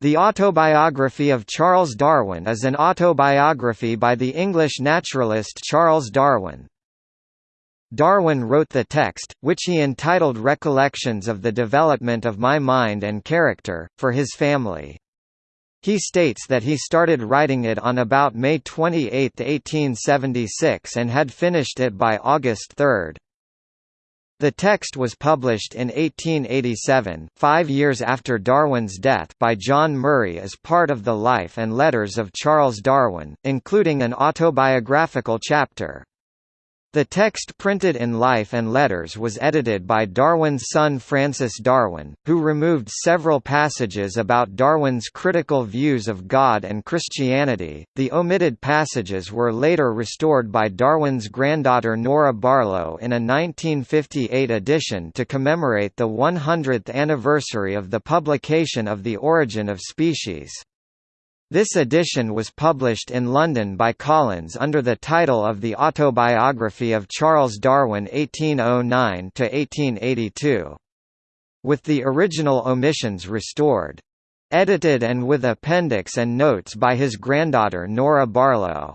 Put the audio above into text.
The Autobiography of Charles Darwin is an autobiography by the English naturalist Charles Darwin. Darwin wrote the text, which he entitled Recollections of the Development of My Mind and Character, for his family. He states that he started writing it on about May 28, 1876 and had finished it by August 3. The text was published in 1887, five years after Darwin's death by John Murray as part of the Life and Letters of Charles Darwin, including an autobiographical chapter. The text printed in Life and Letters was edited by Darwin's son Francis Darwin, who removed several passages about Darwin's critical views of God and Christianity. The omitted passages were later restored by Darwin's granddaughter Nora Barlow in a 1958 edition to commemorate the 100th anniversary of the publication of The Origin of Species. This edition was published in London by Collins under the title of The Autobiography of Charles Darwin 1809–1882. With the original omissions restored. Edited and with appendix and notes by his granddaughter Nora Barlow.